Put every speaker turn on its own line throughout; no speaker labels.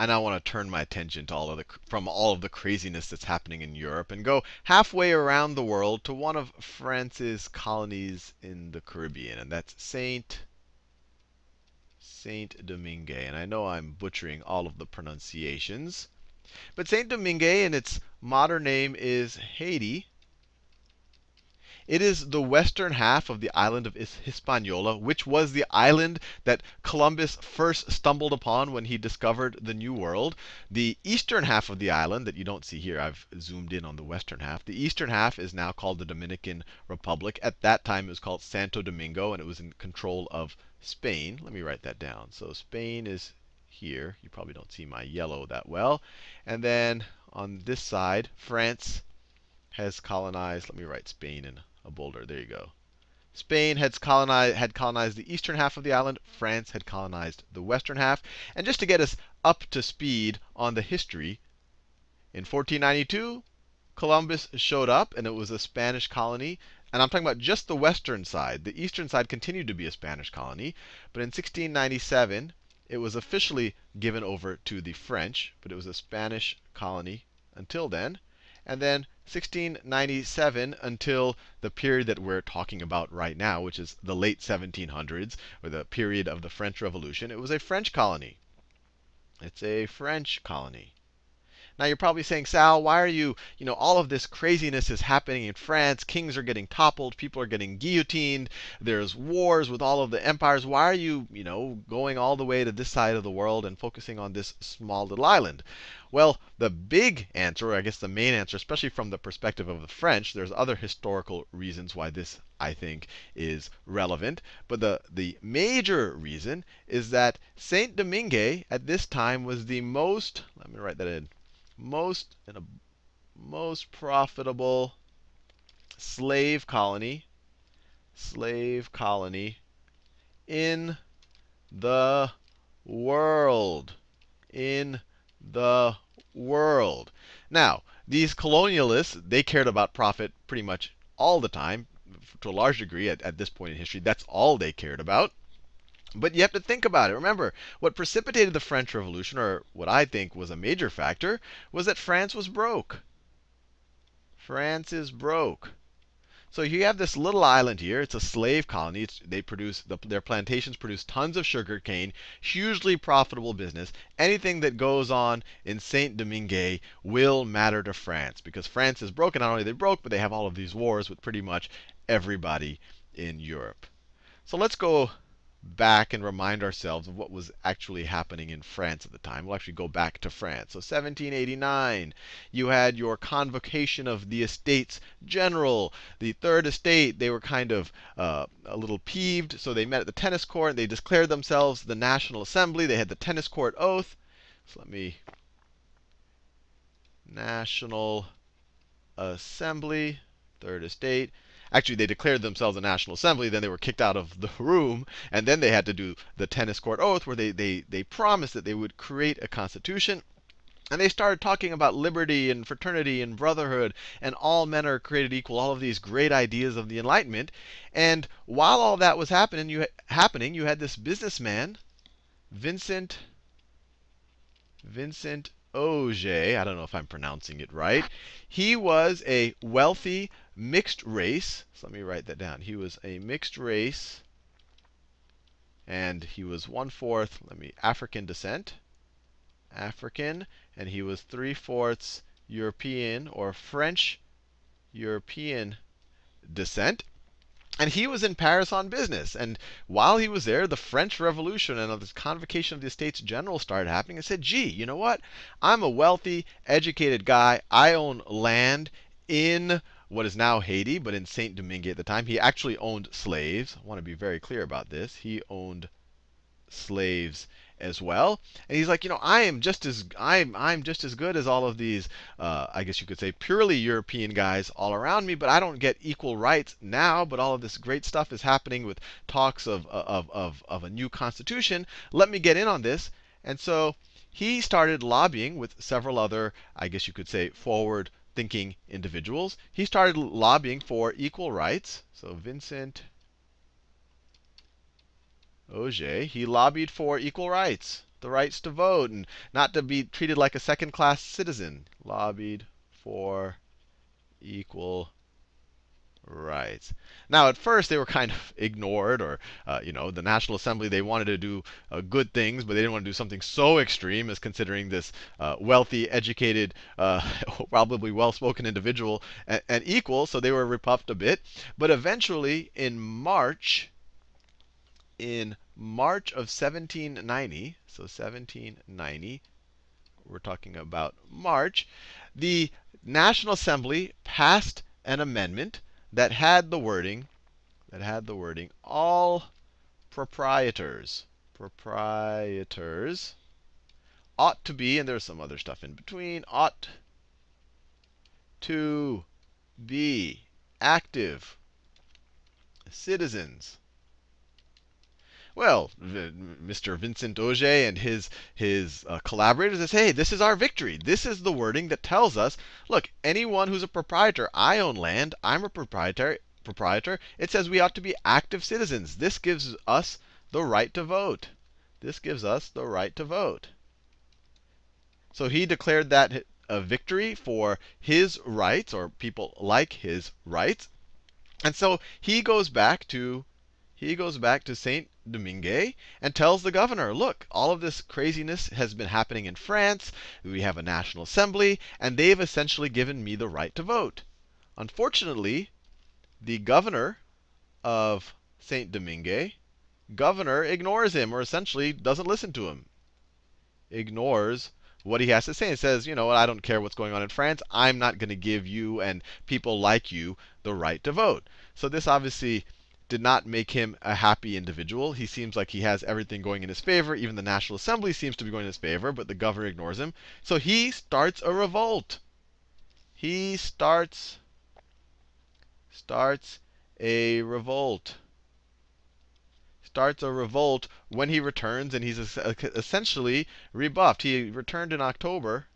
I now want to turn my attention to all of the from all of the craziness that's happening in Europe and go halfway around the world to one of France's colonies in the Caribbean, and that's Saint Saint Domingue. And I know I'm butchering all of the pronunciations. But Saint Domingue in its modern name is Haiti. It is the western half of the island of Hispaniola, which was the island that Columbus first stumbled upon when he discovered the New World. The eastern half of the island, that you don't see here, I've zoomed in on the western half. The eastern half is now called the Dominican Republic. At that time, it was called Santo Domingo, and it was in control of Spain. Let me write that down. So Spain is here. You probably don't see my yellow that well. And then on this side, France has colonized. Let me write Spain in a boulder. There you go. Spain had colonized, had colonized the eastern half of the island. France had colonized the western half. And just to get us up to speed on the history, in 1492, Columbus showed up, and it was a Spanish colony. And I'm talking about just the western side. The eastern side continued to be a Spanish colony. But in 1697, it was officially given over to the French, but it was a Spanish colony until then. And then 1697 until the period that we're talking about right now, which is the late 1700s, or the period of the French Revolution, it was a French colony. It's a French colony. Now you're probably saying, Sal, why are you, you know, all of this craziness is happening in France. Kings are getting toppled, people are getting guillotined, there's wars with all of the empires. Why are you, you know, going all the way to this side of the world and focusing on this small little island? Well, the big answer, or I guess the main answer, especially from the perspective of the French, there's other historical reasons why this, I think, is relevant. But the, the major reason is that Saint Domingue at this time was the most, let me write that in, most and a most profitable slave colony slave colony in the world in the world. Now these colonialists they cared about profit pretty much all the time to a large degree at, at this point in history. That's all they cared about but you have to think about it. Remember, what precipitated the French Revolution, or what I think was a major factor, was that France was broke. France is broke. So you have this little island here. It's a slave colony. It's, they produce the, their plantations produce tons of sugar cane, hugely profitable business. Anything that goes on in Saint Domingue will matter to France because France is broken. Not only they're broke, but they have all of these wars with pretty much everybody in Europe. So let's go back and remind ourselves of what was actually happening in France at the time. We'll actually go back to France. So 1789, you had your convocation of the Estates General. The Third Estate, they were kind of uh, a little peeved, so they met at the tennis court. They declared themselves the National Assembly. They had the tennis court oath. So let me National Assembly, Third Estate. Actually, they declared themselves a National Assembly, then they were kicked out of the room, and then they had to do the tennis court oath where they, they, they promised that they would create a constitution. And they started talking about liberty and fraternity and brotherhood and all men are created equal, all of these great ideas of the Enlightenment. And while all that was happening, you, happening, you had this businessman, Vincent, Vincent Ogé. I don't know if I'm pronouncing it right. He was a wealthy mixed race. So let me write that down. He was a mixed race, and he was one fourth, let me, African descent. African, and he was three fourths European or French European descent. And he was in Paris on business. And while he was there, the French Revolution and this convocation of the Estates General started happening and said, gee, you know what? I'm a wealthy, educated guy. I own land in what is now Haiti, but in Saint Domingue at the time. He actually owned slaves. I want to be very clear about this. He owned slaves as well. And he's like, you know, I am just as I'm I'm just as good as all of these, uh, I guess you could say, purely European guys all around me, but I don't get equal rights now. But all of this great stuff is happening with talks of of of of a new constitution. Let me get in on this. And so he started lobbying with several other, I guess you could say, forward thinking individuals. He started lobbying for equal rights. So Vincent Ogé, he lobbied for equal rights. the rights to vote and not to be treated like a second class citizen. Lobbied for equal rights. Now, at first, they were kind of ignored, or, uh, you know, the National Assembly, they wanted to do uh, good things, but they didn't want to do something so extreme as considering this uh, wealthy, educated, uh, probably well spoken individual and equal, so they were repuffed a bit. But eventually, in March, in March of 1790, so 1790, we're talking about March, the National Assembly passed an amendment that had the wording, that had the wording, all proprietors, proprietors ought to be, and there's some other stuff in between, ought to be active citizens well, Mr. Vincent Ogé and his his uh, collaborators say, hey, this is our victory. This is the wording that tells us, look, anyone who's a proprietor, I own land, I'm a proprietor, proprietor. It says we ought to be active citizens. This gives us the right to vote. This gives us the right to vote. So he declared that a victory for his rights, or people like his rights. And so he goes back to he goes back to Saint Domingue and tells the governor, look, all of this craziness has been happening in France. We have a national assembly, and they've essentially given me the right to vote. Unfortunately, the governor of Saint Domingue, governor ignores him, or essentially doesn't listen to him. Ignores what he has to say. It says, you know, I don't care what's going on in France. I'm not going to give you and people like you the right to vote. So this obviously did not make him a happy individual. He seems like he has everything going in his favor. Even the National Assembly seems to be going in his favor, but the governor ignores him. So he starts a revolt. He starts starts a revolt. Starts a revolt when he returns, and he's essentially rebuffed. He returned in October,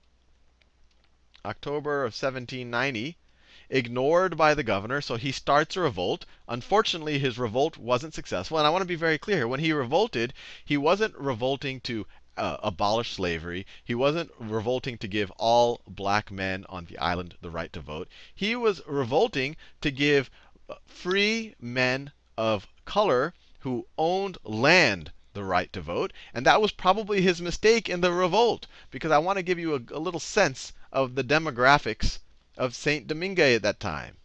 October of 1790 ignored by the governor, so he starts a revolt. Unfortunately, his revolt wasn't successful. And I want to be very clear here. When he revolted, he wasn't revolting to uh, abolish slavery. He wasn't revolting to give all black men on the island the right to vote. He was revolting to give uh, free men of color who owned land the right to vote. And that was probably his mistake in the revolt, because I want to give you a, a little sense of the demographics of Saint Domingue at that time.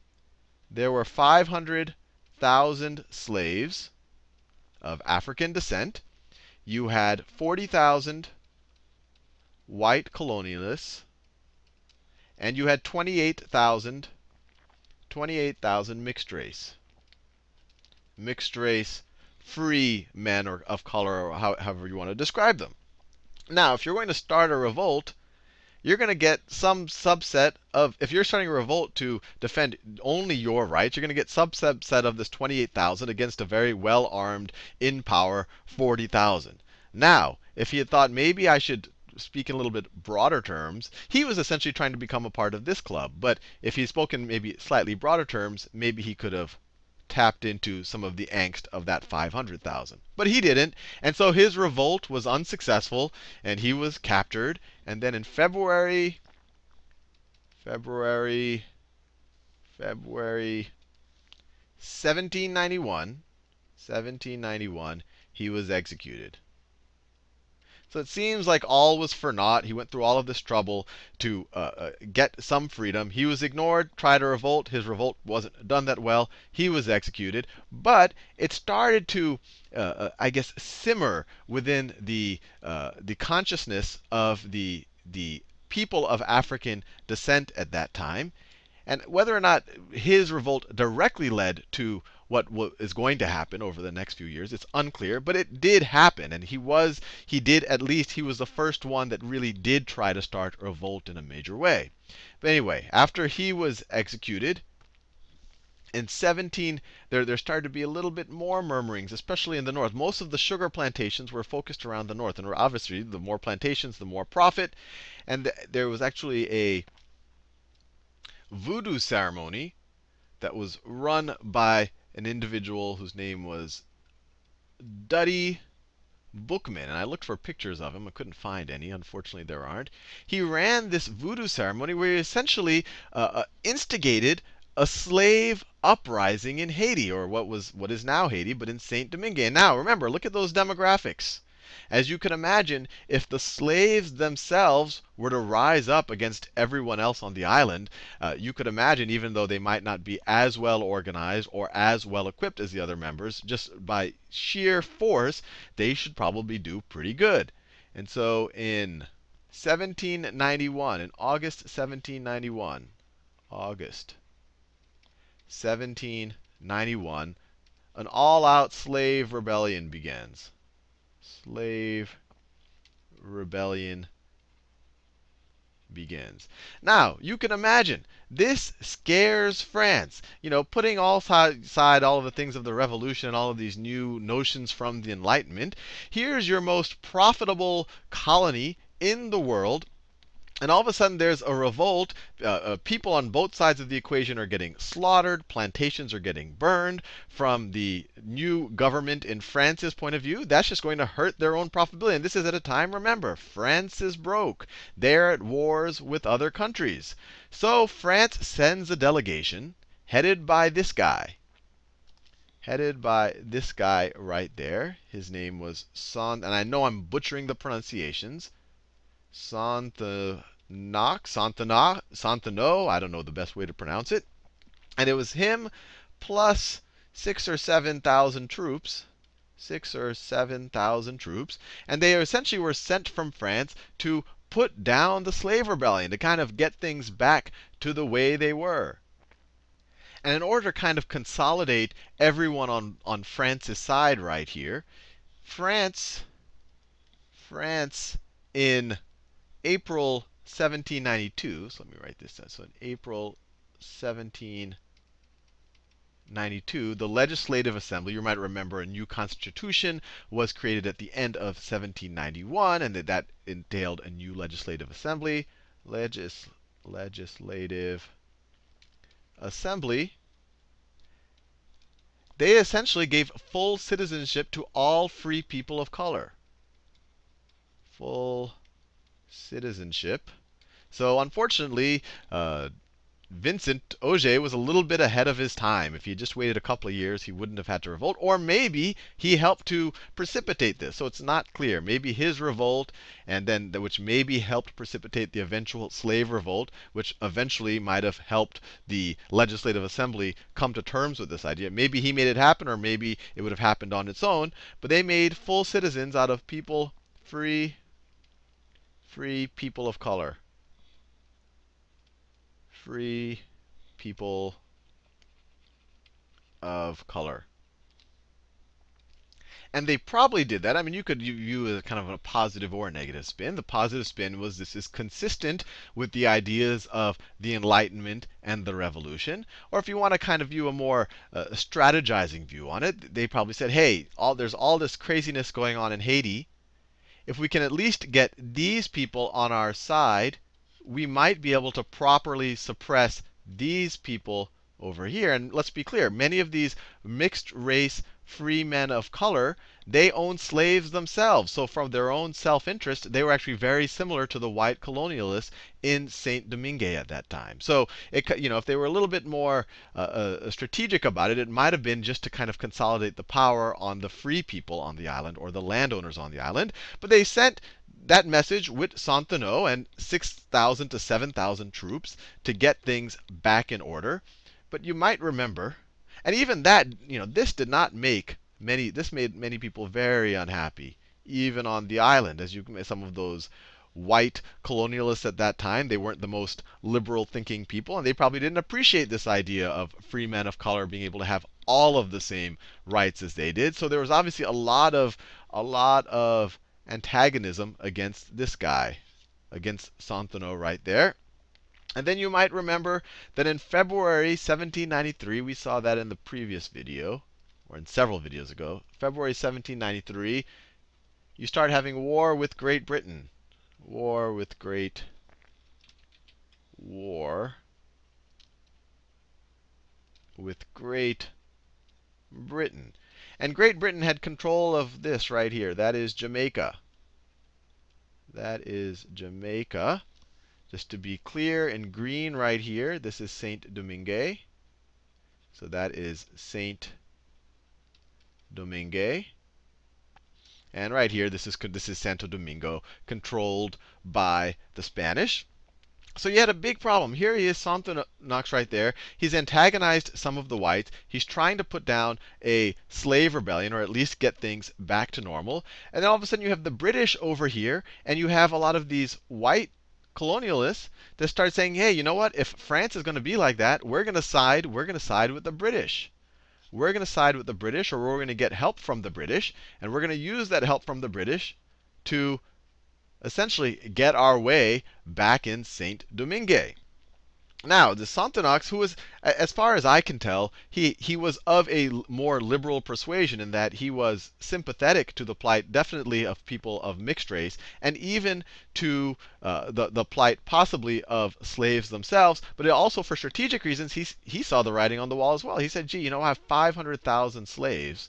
There were 500,000 slaves of African descent. You had 40,000 white colonialists, and you had 28,000 28,000 mixed race. Mixed race, free men or of color, or however you want to describe them. Now, if you're going to start a revolt, you're going to get some subset of, if you're starting a revolt to defend only your rights, you're going to get subset of this 28,000 against a very well armed, in power 40,000. Now, if he had thought maybe I should speak in a little bit broader terms, he was essentially trying to become a part of this club. But if he spoke in maybe slightly broader terms, maybe he could have tapped into some of the angst of that 500,000. But he didn't. And so his revolt was unsuccessful, and he was captured. And then in February, February, February 1791, 1791, he was executed. So it seems like all was for naught. He went through all of this trouble to uh, uh, get some freedom. He was ignored, tried to revolt. His revolt wasn't done that well. He was executed. But it started to, uh, uh I guess, simmer within the uh, the consciousness of the the people of African descent at that time. And whether or not his revolt directly led to what is going to happen over the next few years, it's unclear, but it did happen. And he was, he did at least, he was the first one that really did try to start a revolt in a major way. But anyway, after he was executed, in 17, there, there started to be a little bit more murmurings, especially in the north. Most of the sugar plantations were focused around the north. And obviously, the more plantations, the more profit. And th there was actually a voodoo ceremony that was run by an individual whose name was Dutty Boukman, and I looked for pictures of him. I couldn't find any. Unfortunately, there aren't. He ran this voodoo ceremony where he essentially uh, uh, instigated a slave uprising in Haiti, or what was what is now Haiti, but in Saint Domingue. And now, remember, look at those demographics. As you can imagine, if the slaves themselves were to rise up against everyone else on the island, uh, you could imagine, even though they might not be as well organized or as well equipped as the other members, just by sheer force, they should probably do pretty good. And so in 1791, in August 1791, August 1791, an all out slave rebellion begins slave rebellion begins. Now, you can imagine, this scares France. You know, putting all aside all of the things of the revolution and all of these new notions from the Enlightenment, here's your most profitable colony in the world and all of a sudden, there's a revolt. Uh, uh, people on both sides of the equation are getting slaughtered. Plantations are getting burned. From the new government in France's point of view, that's just going to hurt their own profitability. And this is at a time, remember, France is broke. They're at wars with other countries. So France sends a delegation headed by this guy. Headed by this guy right there. His name was Son, and I know I'm butchering the pronunciations. Santanoc, Santana, Santano, I don't know the best way to pronounce it. And it was him plus six or seven thousand troops, six or seven thousand troops, and they essentially were sent from France to put down the slave rebellion, to kind of get things back to the way they were. And in order to kind of consolidate everyone on, on France's side right here, France, France in April 1792, so let me write this down. So in April 1792, the Legislative Assembly, you might remember a new constitution was created at the end of 1791, and that, that entailed a new Legislative Assembly. Legis, legislative Assembly. They essentially gave full citizenship to all free people of color. Full citizenship. So unfortunately, uh, Vincent Ogé was a little bit ahead of his time. If he had just waited a couple of years, he wouldn't have had to revolt. Or maybe he helped to precipitate this. So it's not clear. Maybe his revolt, and then which maybe helped precipitate the eventual slave revolt, which eventually might have helped the Legislative Assembly come to terms with this idea. Maybe he made it happen, or maybe it would have happened on its own. But they made full citizens out of people free free people of color. Free people of color. And they probably did that. I mean, you could view it as kind of a positive or a negative spin. The positive spin was this is consistent with the ideas of the Enlightenment and the Revolution. Or if you want to kind of view a more uh, strategizing view on it, they probably said, hey, all, there's all this craziness going on in Haiti if we can at least get these people on our side, we might be able to properly suppress these people over here. And let's be clear, many of these mixed race free men of color, they owned slaves themselves. So from their own self-interest, they were actually very similar to the white colonialists in Saint Domingue at that time. So it, you know, if they were a little bit more uh, uh, strategic about it, it might have been just to kind of consolidate the power on the free people on the island or the landowners on the island. But they sent that message with Santano and 6,000 to 7,000 troops to get things back in order. But you might remember and even that, you know, this did not make many, this made many people very unhappy, even on the island. As you, some of those white colonialists at that time, they weren't the most liberal thinking people, and they probably didn't appreciate this idea of free men of color being able to have all of the same rights as they did. So there was obviously a lot of, a lot of antagonism against this guy, against Santano right there. And then you might remember that in February 1793, we saw that in the previous video, or in several videos ago. February 1793, you start having war with Great Britain. War with Great War with Great Britain. And Great Britain had control of this right here. That is Jamaica. That is Jamaica. Just to be clear, in green right here, this is Saint Domingue. So that is Saint Domingue. And right here, this is this is Santo Domingo, controlled by the Spanish. So you had a big problem. Here he is, Santo Knox right there. He's antagonized some of the whites. He's trying to put down a slave rebellion, or at least get things back to normal. And then all of a sudden you have the British over here, and you have a lot of these white colonialists that start saying, hey, you know what? If France is going to be like that, we're going to side, we're going to side with the British. We're going to side with the British, or we're going to get help from the British, and we're going to use that help from the British to essentially get our way back in Saint Domingue. Now, the Sonthonax, who was, as far as I can tell, he, he was of a more liberal persuasion in that he was sympathetic to the plight, definitely of people of mixed race, and even to uh, the, the plight possibly of slaves themselves. But also for strategic reasons, he, he saw the writing on the wall as well. He said, gee, you know, I have 500,000 slaves,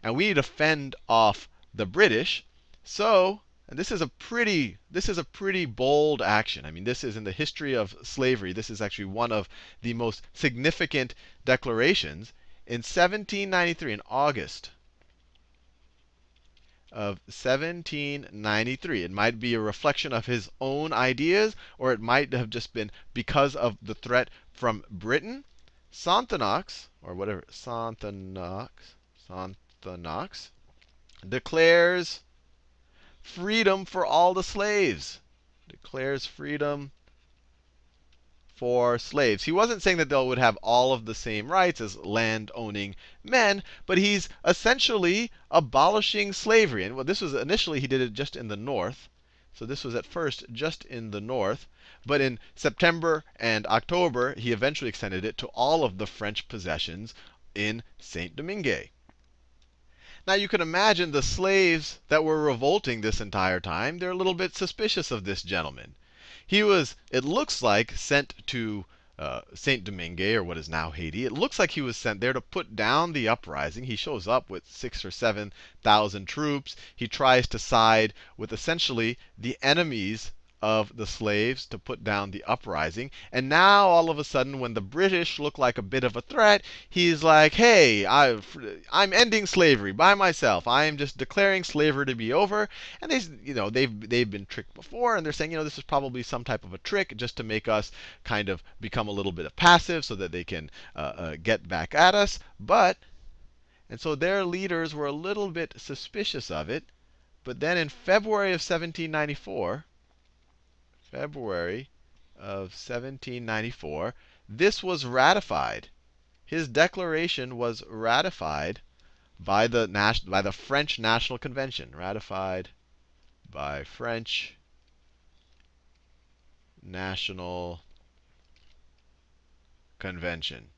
and we need to fend off the British. So and this is a pretty this is a pretty bold action. I mean, this is in the history of slavery. This is actually one of the most significant declarations. In 1793, in August of 1793, it might be a reflection of his own ideas, or it might have just been because of the threat from Britain. Sonthonax, or whatever, Sonthonax, Sonthonax declares freedom for all the slaves. Declares freedom for slaves. He wasn't saying that they would have all of the same rights as land owning men, but he's essentially abolishing slavery. And well, this was initially he did it just in the north. So this was at first just in the north. But in September and October, he eventually extended it to all of the French possessions in Saint Domingue. Now you can imagine the slaves that were revolting this entire time, they're a little bit suspicious of this gentleman. He was, it looks like, sent to uh, Saint Domingue, or what is now Haiti. It looks like he was sent there to put down the uprising. He shows up with six or seven thousand troops. He tries to side with essentially the enemies of the slaves to put down the uprising. And now, all of a sudden, when the British look like a bit of a threat, he's like, hey, i am ending slavery by myself. I am just declaring slavery to be over. And they, you know, they've, they've been tricked before, and they're saying, you know, this is probably some type of a trick just to make us kind of become a little bit of passive so that they can uh, uh, get back at us. But, and so their leaders were a little bit suspicious of it. But then in February of 1794, February of 1794, this was ratified. His declaration was ratified by the, by the French National Convention. Ratified by French National Convention.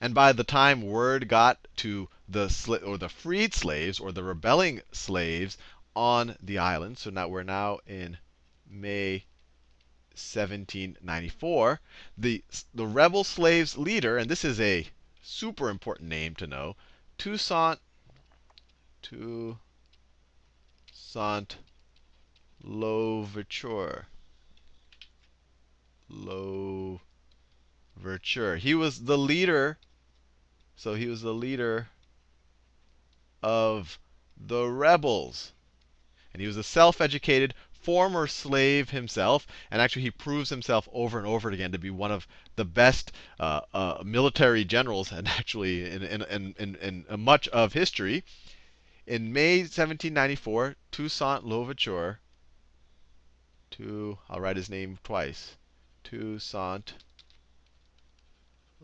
And by the time word got to the or the freed slaves or the rebelling slaves on the island, so now we're now in May 1794, the, the rebel slaves leader, and this is a super important name to know, Toussaint, Toussaint Louverture. Louverture. He was the leader, so he was the leader of the rebels. And he was a self educated former slave himself, and actually he proves himself over and over again to be one of the best uh, uh, military generals, and actually in, in, in, in, in much of history. In May 1794, Toussaint Louverture, to, I'll write his name twice, Toussaint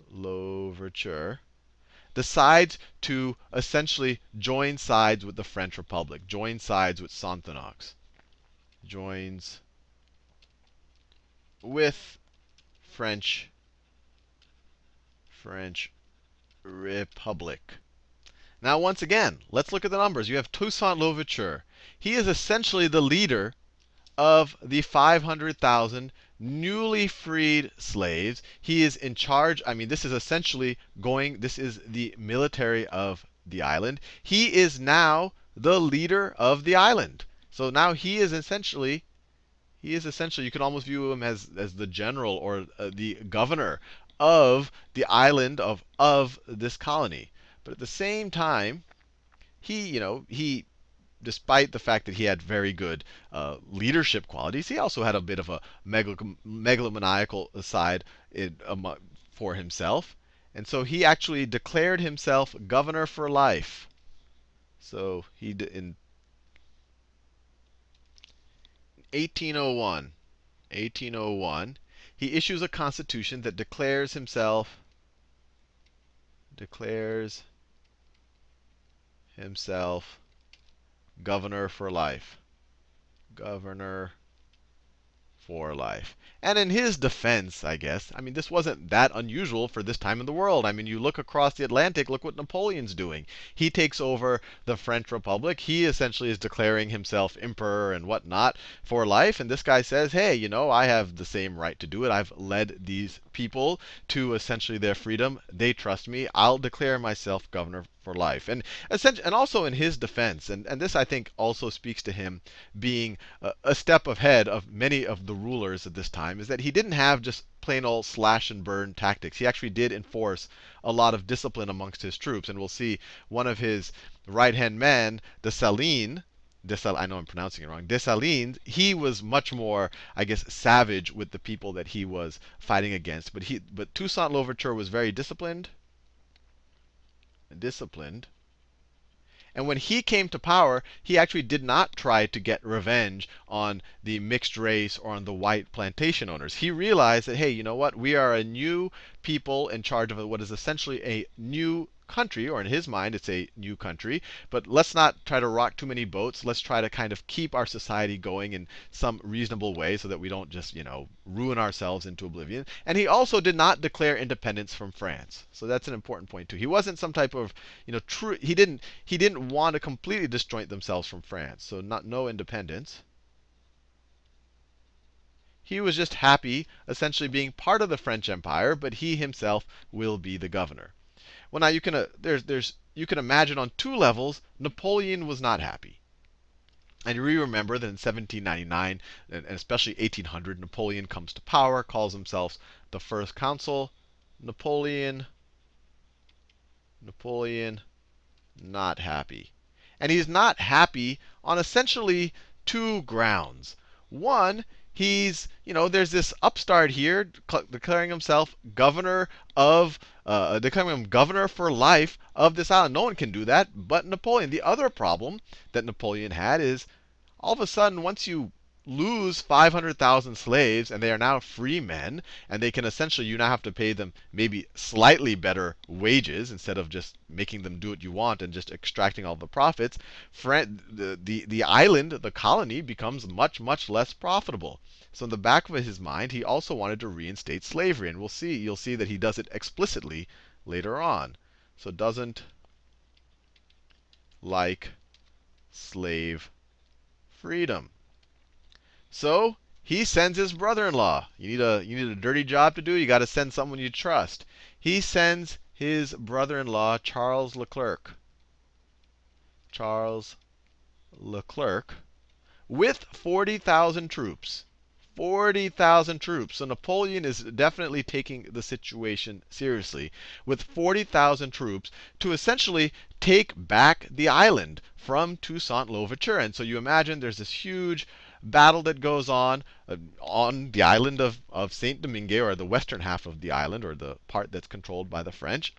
Louverture, decides to essentially join sides with the French Republic, join sides with Sonthonax joins with French French Republic. Now, once again, let's look at the numbers. You have Toussaint Louverture. He is essentially the leader of the 500,000 newly freed slaves. He is in charge. I mean, this is essentially going, this is the military of the island, he is now the leader of the island. So now he is essentially he is essentially, you can almost view him as, as the general or uh, the governor of the island of, of this colony. But at the same time, he, you know, he, despite the fact that he had very good uh, leadership qualities, he also had a bit of a megalomaniacal side in, um, for himself. And so he actually declared himself governor for life. So he in 1801, 1801, he issues a constitution that declares himself declares himself governor for life. Governor for life. And in his defense, I guess, I mean, this wasn't that unusual for this time in the world. I mean, you look across the Atlantic, look what Napoleon's doing. He takes over the French Republic. He essentially is declaring himself emperor and whatnot for life. And this guy says, hey, you know, I have the same right to do it. I've led these people to essentially their freedom. They trust me. I'll declare myself governor for life. And and also in his defense, and, and this I think also speaks to him being a, a step ahead of many of the rulers at this time, is that he didn't have just plain old slash and burn tactics. He actually did enforce a lot of discipline amongst his troops. And we'll see one of his right hand men, Dessalines, Desal I know I'm pronouncing it wrong. Dessalines, he was much more, I guess, savage with the people that he was fighting against. But he, but Toussaint Louverture was very disciplined disciplined. And when he came to power, he actually did not try to get revenge on the mixed race or on the white plantation owners. He realized that, hey, you know what? We are a new people in charge of what is essentially a new country, or in his mind, it's a new country. But let's not try to rock too many boats. Let's try to kind of keep our society going in some reasonable way so that we don't just, you know, ruin ourselves into oblivion. And he also did not declare independence from France. So that's an important point too. He wasn't some type of, you know, true. He didn't. He didn't want to completely disjoint themselves from France. So not no independence. He was just happy, essentially being part of the French Empire, but he himself will be the governor. Well, now you can uh, there's there's you can imagine on two levels Napoleon was not happy. And you remember that in 1799 and especially 1800, Napoleon comes to power, calls himself the first consul. Napoleon, Napoleon, not happy. And he's not happy on essentially two grounds. One, he's, you know, there's this upstart here declaring himself governor of, uh, declaring him governor for life of this island. No one can do that but Napoleon. The other problem that Napoleon had is all of a sudden, once you lose 500,000 slaves and they are now free men, and they can essentially, you now have to pay them maybe slightly better wages instead of just making them do what you want and just extracting all the profits, the, the, the island, the colony, becomes much, much less profitable. So in the back of his mind, he also wanted to reinstate slavery. And we'll see, you'll see that he does it explicitly later on. So doesn't like slave freedom. So he sends his brother-in-law. You need a you need a dirty job to do. You got to send someone you trust. He sends his brother-in-law Charles Leclerc. Charles Leclerc with 40,000 troops. 40,000 troops. So Napoleon is definitely taking the situation seriously with 40,000 troops to essentially take back the island from Toussaint Louverture. And so you imagine there's this huge battle that goes on uh, on the island of, of Saint Domingue, or the western half of the island, or the part that's controlled by the French.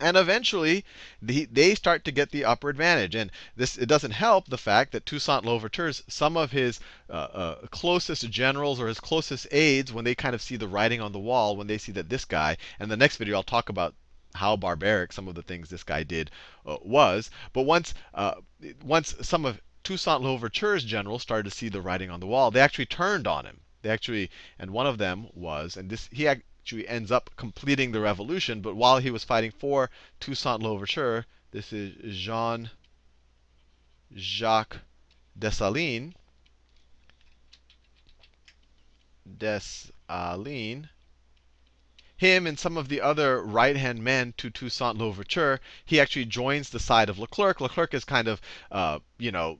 And eventually, the, they start to get the upper advantage. And this it doesn't help the fact that Toussaint Louverture's, some of his uh, uh, closest generals or his closest aides, when they kind of see the writing on the wall, when they see that this guy, and the next video I'll talk about how barbaric some of the things this guy did uh, was. But once, uh, once some of Toussaint Louverture's generals started to see the writing on the wall, they actually turned on him. They actually, and one of them was, and this he actually ends up completing the revolution. But while he was fighting for Toussaint Louverture, this is Jean Jacques Dessalines. Dessalines. him and some of the other right hand men to Toussaint Louverture, he actually joins the side of Leclerc. Leclerc is kind of, uh, you know,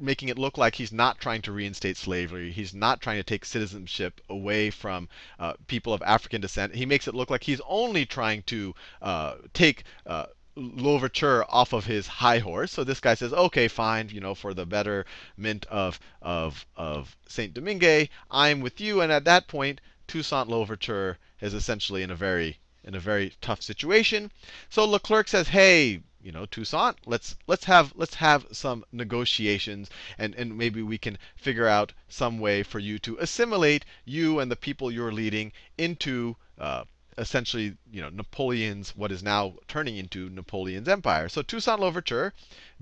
making it look like he's not trying to reinstate slavery. He's not trying to take citizenship away from uh, people of African descent. He makes it look like he's only trying to uh, take uh, Louverture off of his high horse. So this guy says, okay, fine, you know, for the betterment of of of Saint Domingue, I'm with you. And at that point, Toussaint Louverture is essentially in a very in a very tough situation. So Leclerc says, hey, you know, Toussaint, let's let's have let's have some negotiations, and and maybe we can figure out some way for you to assimilate you and the people you're leading into uh, essentially, you know, Napoleon's what is now turning into Napoleon's empire. So Toussaint Louverture,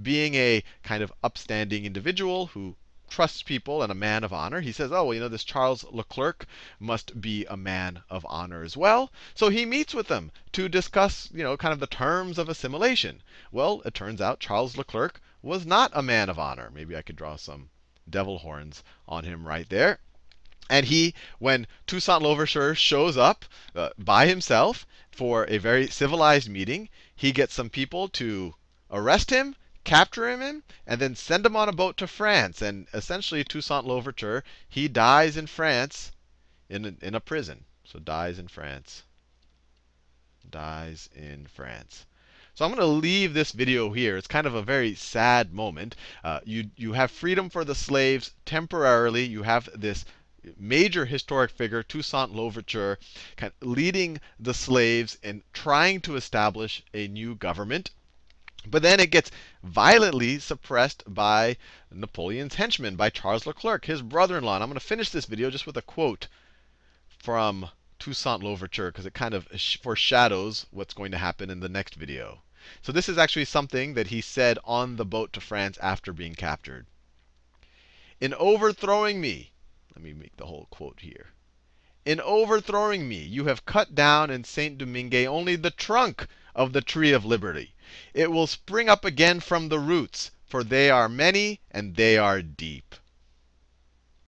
being a kind of upstanding individual who trusts people and a man of honor. He says, oh, well, you know, this Charles Leclerc must be a man of honor as well. So he meets with them to discuss, you know, kind of the terms of assimilation. Well, it turns out Charles Leclerc was not a man of honor. Maybe I could draw some devil horns on him right there. And he, when Toussaint Louverture shows up uh, by himself for a very civilized meeting, he gets some people to arrest him capture him, and then send him on a boat to France. And essentially, Toussaint Louverture, he dies in France in a, in a prison. So dies in France. Dies in France. So I'm going to leave this video here. It's kind of a very sad moment. Uh, you, you have freedom for the slaves temporarily. You have this major historic figure, Toussaint Louverture, kind of leading the slaves in trying to establish a new government. But then it gets violently suppressed by Napoleon's henchman, by Charles Leclerc, his brother-in-law. And I'm going to finish this video just with a quote from Toussaint Louverture, because it kind of foreshadows what's going to happen in the next video. So this is actually something that he said on the boat to France after being captured. In overthrowing me, let me make the whole quote here. In overthrowing me, you have cut down in Saint Domingue only the trunk of the tree of liberty. It will spring up again from the roots, for they are many and they are deep.